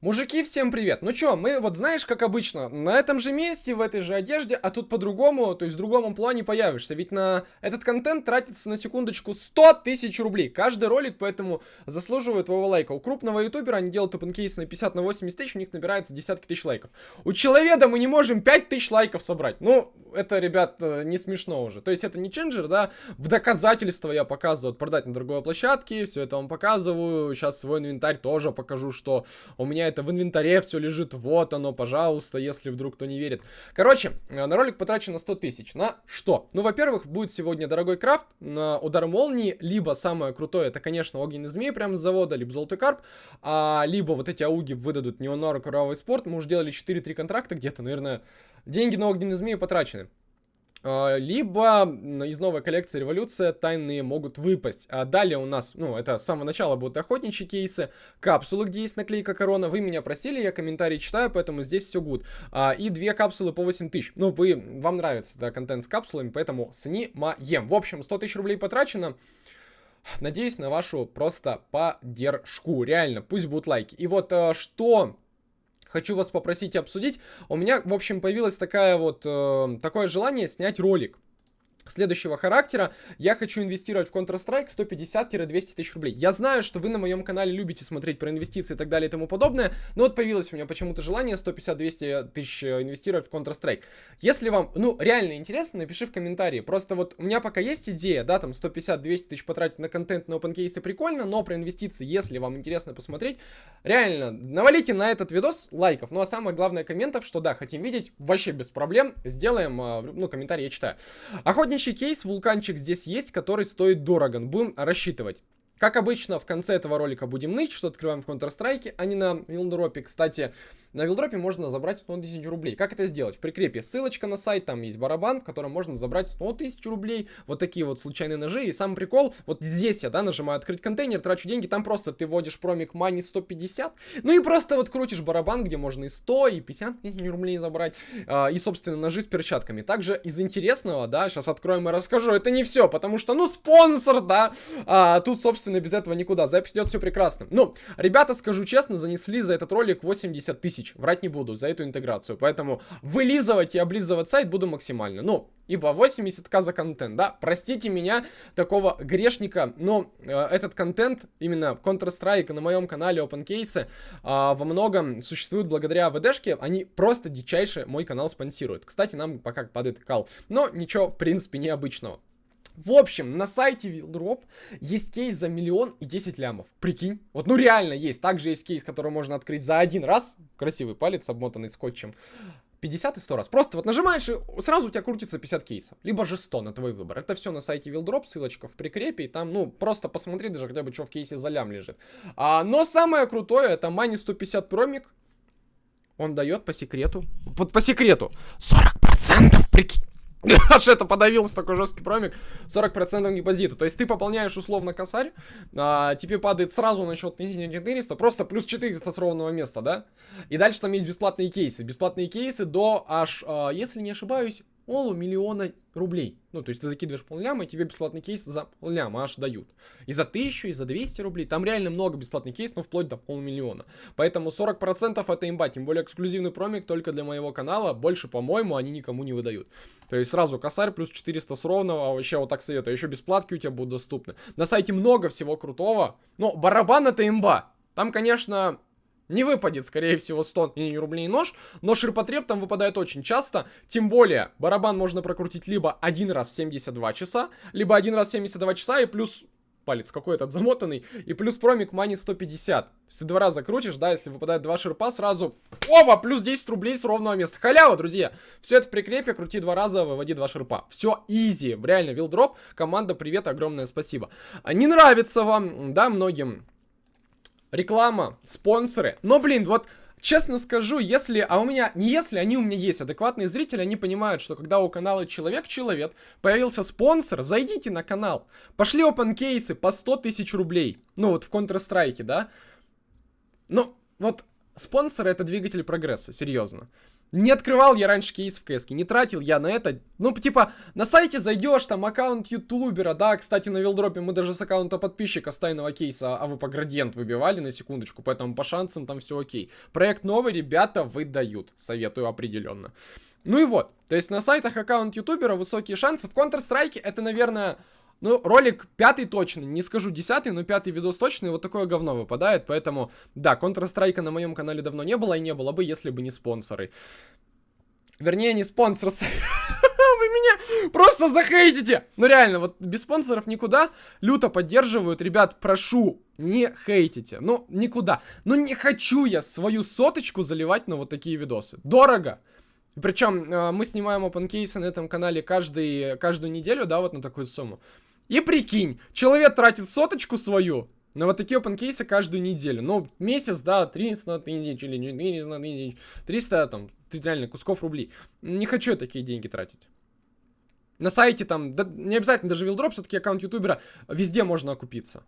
Мужики, всем привет! Ну чё, мы вот знаешь, как обычно, на этом же месте, в этой же одежде, а тут по-другому, то есть в другом плане появишься. Ведь на этот контент тратится на секундочку 100 тысяч рублей. Каждый ролик поэтому заслуживает твоего лайка. У крупного ютубера они делают опенкейс на 50 на 80 тысяч, у них набирается десятки тысяч лайков. У человека мы не можем 5 тысяч лайков собрать. Ну, это, ребят, э, не смешно уже. То есть это не ченджер, да, в доказательство я показываю, продать на другой площадке, все это вам показываю. Сейчас свой инвентарь тоже покажу, что у меня это в инвентаре все лежит, вот оно, пожалуйста, если вдруг кто не верит. Короче, э, на ролик потрачено 100 тысяч. На что? Ну, во-первых, будет сегодня дорогой крафт на удар молнии, либо самое крутое, это, конечно, огненный змей прямо с завода, либо золотой карп, а, либо вот эти ауги выдадут неонор кровавый спорт. Мы уже делали 4-3 контракта где-то, наверное, деньги на огненный змей потрачены. А, либо из новой коллекции Революция тайные могут выпасть. А далее у нас, ну, это с самого начала будут охотничьи кейсы, капсулы, где есть наклейка корона. Вы меня просили, я комментарии читаю, поэтому здесь все good. А, и две капсулы по 8 тысяч. Ну, вы, вам нравится, да, контент с капсулами, поэтому снимаем. В общем, 100 тысяч рублей потрачено. Надеюсь на вашу просто поддержку. Реально, пусть будут лайки. И вот э, что хочу вас попросить обсудить. У меня, в общем, появилось такая вот, э, такое желание снять ролик следующего характера. Я хочу инвестировать в Counter-Strike 150-200 тысяч рублей. Я знаю, что вы на моем канале любите смотреть про инвестиции и так далее и тому подобное, но вот появилось у меня почему-то желание 150-200 тысяч э, инвестировать в Counter-Strike. Если вам, ну, реально интересно, напиши в комментарии. Просто вот у меня пока есть идея, да, там 150-200 тысяч потратить на контент на OpenCase прикольно, но про инвестиции, если вам интересно посмотреть, реально, навалите на этот видос лайков. Ну, а самое главное комментов, что да, хотим видеть, вообще без проблем, сделаем, э, ну, комментарий я читаю. Охотничий Следующий кейс, вулканчик здесь есть, который стоит дорого. Будем рассчитывать. Как обычно, в конце этого ролика будем ныть, что открываем в Counter-Strike, а не на Вилдропе. Кстати, на Вилдропе можно забрать 100 тысяч рублей. Как это сделать? В прикрепе ссылочка на сайт, там есть барабан, в котором можно забрать 100 тысяч рублей. Вот такие вот случайные ножи. И сам прикол, вот здесь я, да, нажимаю открыть контейнер, трачу деньги, там просто ты вводишь промик money 150. Ну и просто вот крутишь барабан, где можно и 100, и 50 тысяч рублей забрать. А, и, собственно, ножи с перчатками. Также из интересного, да, сейчас откроем и расскажу. Это не все, потому что, ну, спонсор, да. А, тут, собственно, без этого никуда. Запись идет все прекрасно. Ну, ребята, скажу честно, занесли за этот ролик 80 тысяч тысяч. Врать не буду за эту интеграцию. Поэтому вылизывать и облизывать сайт буду максимально. Ну, ибо 80к за контент, да. Простите меня, такого грешника, но э, этот контент, именно Counter-Strike на моем канале OpenCase, э, во многом существует благодаря ВДшке. Они просто дичайше мой канал спонсируют. Кстати, нам пока падает кал. Но ничего, в принципе, необычного. В общем, на сайте Wildrop есть кейс за миллион и 10 лямов. Прикинь. Вот, ну реально есть. Также есть кейс, который можно открыть за один раз. Красивый палец, обмотанный скотчем. 50 и 100 раз. Просто вот нажимаешь, и сразу у тебя крутится 50 кейсов. Либо же 100 на твой выбор. Это все на сайте Wildrop, ссылочка в прикрепе. И там, ну, просто посмотри даже хотя бы, что в кейсе за лям лежит. А, но самое крутое, это Money 150 промик. Он дает по секрету. Вот по секрету. 40% прикинь. Аж это подавился такой жесткий промик 40% депозита. То есть ты пополняешь условно косарь, а, тебе падает сразу на счет не 400, просто плюс 400 с ровного места, да? И дальше там есть бесплатные кейсы. Бесплатные кейсы до аж, а, если не ошибаюсь, полумиллиона рублей. Ну, то есть ты закидываешь полляма, и тебе бесплатный кейс за полляма аж дают. И за 1000, и за 200 рублей. Там реально много бесплатных кейсов, но вплоть до полумиллиона. Поэтому 40% это имба. Тем более эксклюзивный промик только для моего канала. Больше, по-моему, они никому не выдают. То есть сразу косарь плюс 400 с ровного. Вообще вот так советую. Еще бесплатки у тебя будут доступны. На сайте много всего крутого. Но барабан это имба. Там, конечно, не выпадет, скорее всего, 100 рублей нож, но ширпотреб там выпадает очень часто, тем более барабан можно прокрутить либо один раз в 72 часа, либо один раз в 72 часа и плюс палец какой этот замотанный, и плюс промик мани 150. То есть ты два раза крутишь, да, если выпадает два ширпа, сразу, оба, плюс 10 рублей с ровного места. Халява, друзья. Все это в прикрепе, крути два раза, выводи два ширпа. Все изи, реально, вилдроп, команда, привет, огромное спасибо. А не нравится вам, да, многим реклама, спонсоры. Но, блин, вот честно скажу, если, а у меня, не если, они у меня есть, адекватные зрители, они понимают, что когда у канала Человек-Человек появился спонсор, зайдите на канал, пошли open кейсы по 100 тысяч рублей, ну вот в Counter-Strike, да, ну, вот спонсоры это двигатель прогресса, серьезно. Не открывал я раньше кейс в КС, не тратил я на это. Ну, типа, на сайте зайдешь, там аккаунт ютубера, да, кстати, на вилдропе мы даже с аккаунта подписчика с тайного кейса а вы по градиент выбивали на секундочку, поэтому по шансам там все окей. Проект новый, ребята, выдают, советую определенно. Ну и вот, то есть на сайтах аккаунт ютубера высокие шансы. В Counter-Strike это, наверное, ну, ролик пятый точно, не скажу десятый, но пятый видос точно, и вот такое говно выпадает, поэтому, да, Counter-Strike на моем канале давно не было, и не было бы, если бы не спонсоры. Вернее, не спонсор, вы меня просто захейтите! Ну реально, вот без спонсоров никуда, люто поддерживают, ребят, прошу, не хейтите, ну никуда. Ну не хочу я свою соточку заливать на вот такие видосы, дорого. Причем э, мы снимаем опенкейсы на этом канале каждый, каждую неделю, да, вот на такую сумму. И прикинь, человек тратит соточку свою на вот такие опенкейсы каждую неделю. Ну, месяц, да, 300 тысяч или 400 тысяч, 300 там, реально кусков рублей. Не хочу я такие деньги тратить. На сайте там, да, не обязательно даже вилдроп, все-таки аккаунт ютубера, везде можно окупиться.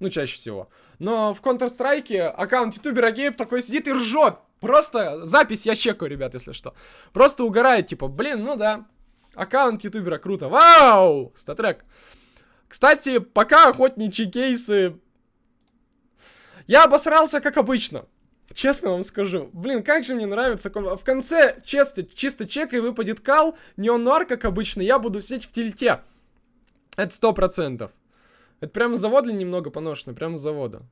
Ну, чаще всего. Но в Counter-Strike аккаунт ютубера Гейб такой сидит и ржет. Просто запись я чекаю, ребят, если что. Просто угорает, типа, блин, ну да. Аккаунт ютубера круто. Вау! Статрек. Кстати, пока охотничьи кейсы... Я обосрался, как обычно. Честно вам скажу. Блин, как же мне нравится. В конце чисто, чисто чек и выпадет кал. Не он нуар, как обычно. Я буду сидеть в тильте. Это сто процентов. Это прям завод ли немного поношенный? Прям завода.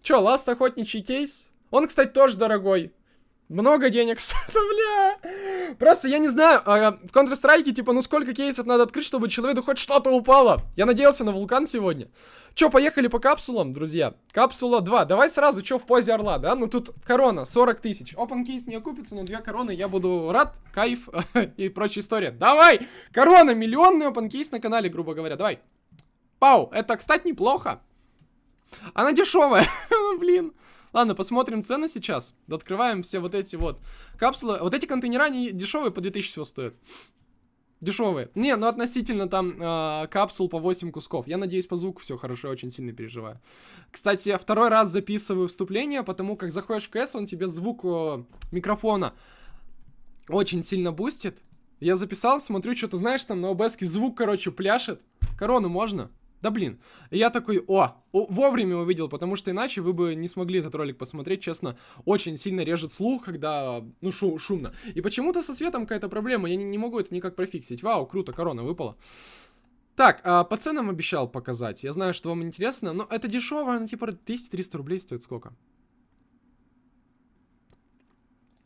Чё, ласт охотничий кейс? Он, кстати, тоже дорогой. Много денег бля. Просто я не знаю, а, в Counter-Strike, типа, ну сколько кейсов надо открыть, чтобы человеку хоть что-то упало? Я надеялся на вулкан сегодня. Чё, поехали по капсулам, друзья? Капсула 2. Давай сразу, чё в позе орла, да? Ну тут корона, 40 тысяч. Open кейс не окупится, но две короны я буду рад, кайф и прочая история. Давай! Корона, миллионный open кейс на канале, грубо говоря. Давай. Пау, это, кстати, неплохо. Она дешевая, блин. Ладно, посмотрим цены сейчас. Открываем все вот эти вот капсулы. Вот эти контейнера, они дешевые, по 2000 всего стоят. Дешевые. Не, ну относительно там э, капсул по 8 кусков. Я надеюсь, по звуку все хорошо, очень сильно переживаю. Кстати, второй раз записываю вступление, потому как заходишь в КС, он тебе звук э, микрофона очень сильно бустит. Я записал, смотрю, что-то, знаешь, там на ОБС звук, короче, пляшет. Корону можно? Да блин. Я такой, о, вовремя увидел, потому что иначе вы бы не смогли этот ролик посмотреть, честно. Очень сильно режет слух, когда, ну, шу шумно. И почему-то со светом какая-то проблема, я не, не могу это никак профиксить. Вау, круто, корона выпала. Так, а, по ценам обещал показать. Я знаю, что вам интересно, но это дешево, ну, типа 200-300 рублей стоит сколько?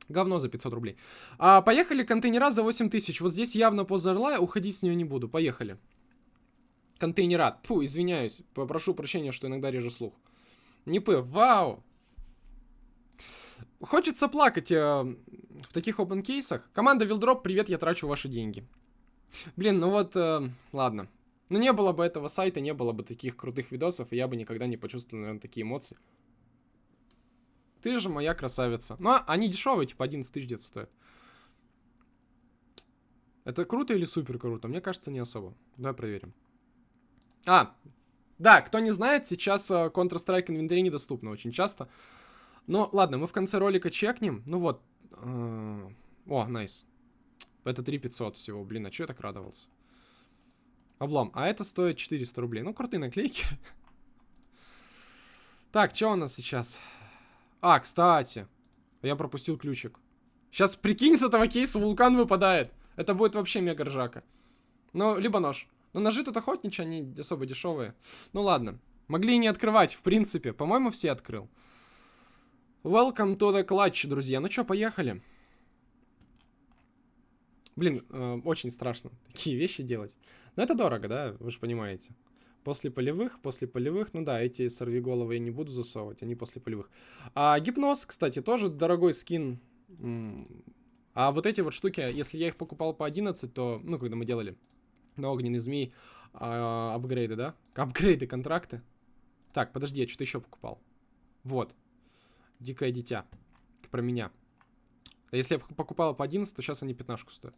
Говно за 500 рублей. А, поехали, контейнера за 8000. Вот здесь явно поза орла, уходить с нее не буду. Поехали контейнера. Фу, извиняюсь. Попрошу прощения, что иногда режу слух. Не пы, вау! Хочется плакать э, в таких open кейсах. Команда Вилдроп, привет, я трачу ваши деньги. Блин, ну вот, э, ладно. Ну не было бы этого сайта, не было бы таких крутых видосов, и я бы никогда не почувствовал, наверное, такие эмоции. Ты же моя красавица. Ну, а они дешевые, типа 11 тысяч где-то стоят. Это круто или супер круто? Мне кажется, не особо. Давай проверим. А, да, кто не знает, сейчас uh, Counter-Strike инвентарь недоступно очень часто. Ну, ладно, мы в конце ролика чекнем. Ну вот. Uh, о, найс. Это 3500 всего. Блин, а что я так радовался? Облом. А это стоит 400 рублей. Ну, крутые наклейки. Так, что у нас сейчас? А, кстати. Я пропустил ключик. Сейчас, прикинь, с этого кейса вулкан выпадает. Это будет вообще мега ржака. Ну, либо нож. Но ножи тут охотничьи, они особо дешевые. Ну ладно. Могли и не открывать, в принципе. По-моему, все открыл. Welcome to the clutch, друзья. Ну что, поехали. Блин, э, очень страшно такие вещи делать. Но это дорого, да? Вы же понимаете. После полевых, после полевых, ну да, эти сорвиголовы я не буду засовывать, они после полевых. А гипноз, кстати, тоже дорогой скин. А вот эти вот штуки, если я их покупал по 11, то, ну, когда мы делали на огненный змей а, апгрейды, да? Апгрейды, контракты. Так, подожди, я что-то еще покупал. Вот. Дикое дитя. Про меня. Если я покупал по 11, то сейчас они 15 стоят.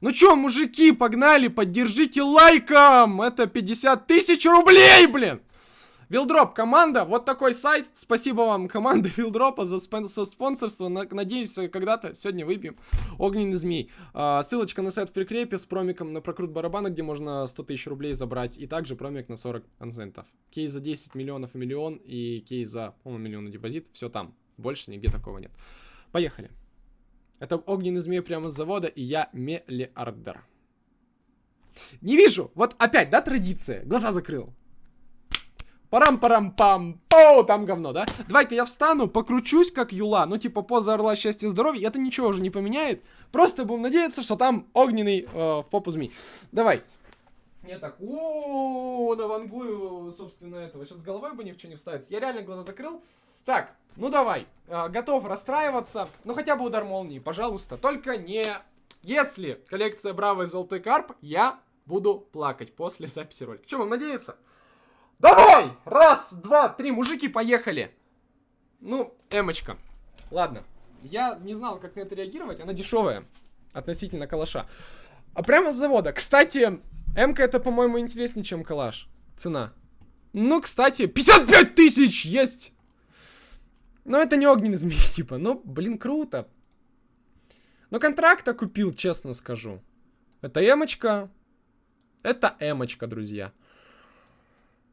Ну чё, мужики, погнали, поддержите лайком! Это 50 тысяч рублей, блин! Вилдроп команда, вот такой сайт. Спасибо вам, команда Вилдропа, за, спон за спонсорство. Надеюсь, когда-то сегодня выпьем огненный змей. А, ссылочка на сайт в прикрепе с промиком на прокрут барабана, где можно 100 тысяч рублей забрать. И также промик на 40%. Кейс за 10 миллионов и миллион. И кейс за, по-моему, миллион депозит. Все там. Больше нигде такого нет. Поехали. Это огненный змей прямо с завода, и я миллиардер. Не вижу. Вот опять, да, традиция. Глаза закрыл. Парам-парам-пам. О, там говно, да? Давай-ка я встану, покручусь, как Юла. Ну, типа, поза орла счастья здоровья. Это ничего уже не поменяет. Просто будем надеяться, что там огненный э, в попу змей. Давай. Я так, о, навангую, собственно, этого. Сейчас головой бы ни в что не вставится. Я реально глаза закрыл. Так, ну давай. Э, готов расстраиваться. Ну, хотя бы удар молнии, пожалуйста. Только не... Если коллекция Браво и Золотой Карп, я буду плакать после записи ролика. Че, вам надеяться? Давай! Раз, два, три, мужики, поехали! Ну, эмочка. Ладно. Я не знал, как на это реагировать. Она дешевая относительно калаша. А прямо с завода. Кстати, эмка это, по-моему, интереснее, чем калаш. Цена. Ну, кстати, 55 тысяч есть! Но это не огненный змей, типа. Ну, блин, круто. Но контракта купил, честно скажу. Это эмочка. Это эмочка, друзья.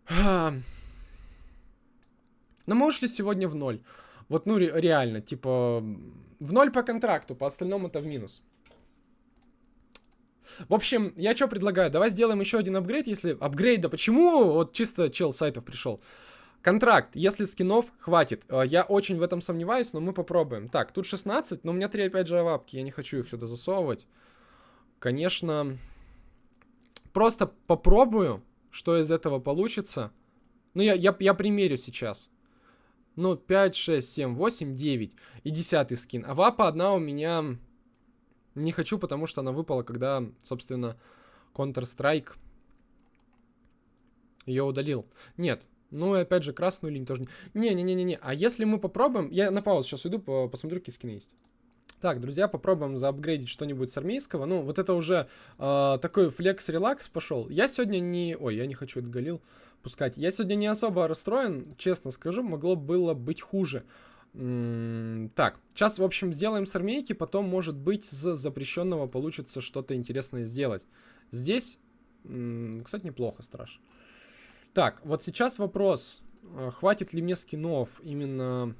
Но мы ушли сегодня в ноль. Вот, ну, ре реально, типа, в ноль по контракту, по остальному это в минус. В общем, я что предлагаю? Давай сделаем еще один апгрейд, если... Апгрейд, да почему? Вот чисто чел сайтов пришел. Контракт, если скинов хватит. Э, я очень в этом сомневаюсь, но мы попробуем. Так, тут 16, но у меня 3 опять же авапки, я не хочу их сюда засовывать. Конечно, просто попробую что из этого получится. Ну, я, я, я примерю сейчас. Ну, 5, 6, 7, 8, 9 и 10 скин. А вапа одна у меня не хочу, потому что она выпала, когда, собственно, Counter-Strike ее удалил. Нет. Ну, и опять же, красную линию тоже не... Не-не-не-не. А если мы попробуем... Я на паузу сейчас уйду, посмотрю, какие скины есть. Так, друзья, попробуем заапгрейдить что-нибудь с армейского. Ну, вот это уже э, такой флекс-релакс пошел. Я сегодня не... Ой, я не хочу это галил пускать. Я сегодня не особо расстроен, честно скажу. Могло было быть хуже. Так, сейчас, в общем, сделаем с армейки. Потом, может быть, с запрещенного получится что-то интересное сделать. Здесь, кстати, неплохо, страж. Так, вот сейчас вопрос. А, хватит ли мне скинов именно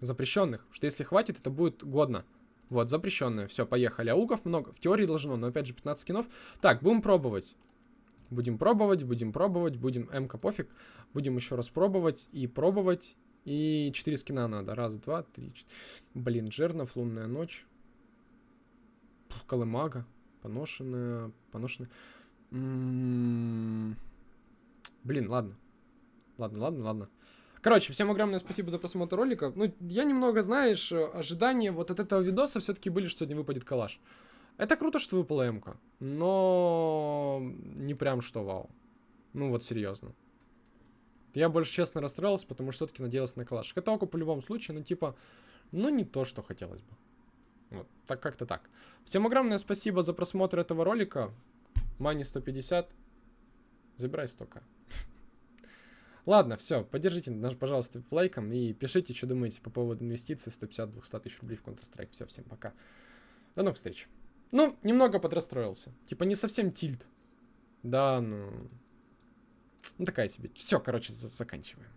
запрещенных? Что если хватит, это будет годно. Вот, запрещенное. Все, поехали. Ауков много. В теории должно, но опять же 15 скинов. Так, будем пробовать. Будем пробовать, будем пробовать, будем... МК пофиг. Будем еще раз пробовать и пробовать. И 4 скина надо. Раз, два, три, четыре. Блин, Джернов, Лунная ночь. Пух, Колымага. Поношенная. Поношенная. М -м -м Блин, ладно. Ладно, ладно, ладно. Короче, всем огромное спасибо за просмотр ролика. Ну, я немного, знаешь, ожидания вот от этого видоса все-таки были, что сегодня выпадет калаш. Это круто, что выпала МК, но не прям что вау. Ну вот серьезно. Я больше честно расстроился, потому что все-таки надеялся на. Это око по любому случаю, ну типа, ну не то, что хотелось бы. Вот, так как-то так. Всем огромное спасибо за просмотр этого ролика. Мани 150. Забирай столько. Ладно, все, поддержите нас, пожалуйста, лайком и пишите, что думаете по поводу инвестиций 150-200 тысяч рублей в Counter-Strike. Все, всем пока. До новых встреч. Ну, немного подрастроился. Типа не совсем тильт. Да, ну... Ну такая себе. Все, короче, заканчиваем.